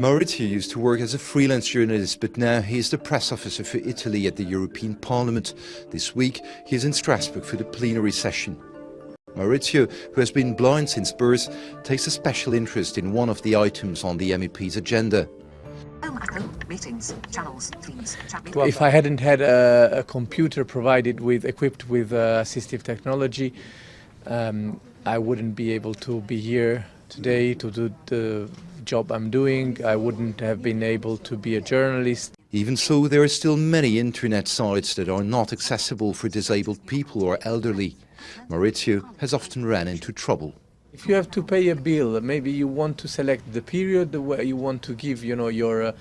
Maurizio used to work as a freelance journalist, but now he is the press officer for Italy at the European Parliament. This week he is in Strasbourg for the plenary session. Maurizio, who has been blind since birth, takes a special interest in one of the items on the MEP's agenda. Meetings, channels, themes, if I hadn't had a, a, computer provided with equipped with uh, assistive technology, um, I wouldn't be able to be here today to do the job I'm doing. I wouldn't have been able to be a journalist. Even so, there are still many internet sites that are not accessible for disabled people or elderly. Maurizio has often ran into trouble. If you have to pay a bill, maybe you want to select the period where you want to give, you know, your uh,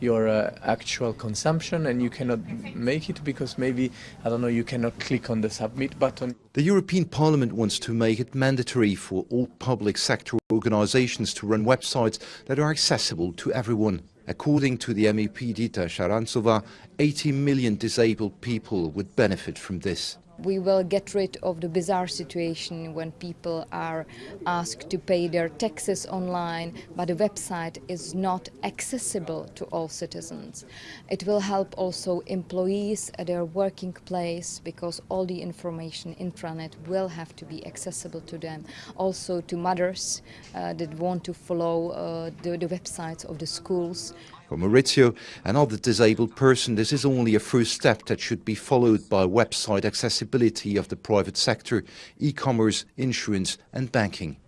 your uh, actual consumption and you cannot make it because maybe, I don't know, you cannot click on the submit button. The European Parliament wants to make it mandatory for all public sector organizations to run websites that are accessible to everyone. According to the MEP Dita Charanzová, 80 million disabled people would benefit from this we will get rid of the bizarre situation when people are asked to pay their taxes online, but the website is not accessible to all citizens. It will help also employees at their working place because all the information intranet will have to be accessible to them. Also to mothers uh, that want to follow uh, the, the websites of the schools. For Maurizio and other disabled person, this is only a first step that should be followed by website accessibility of the private sector, e-commerce, insurance and banking.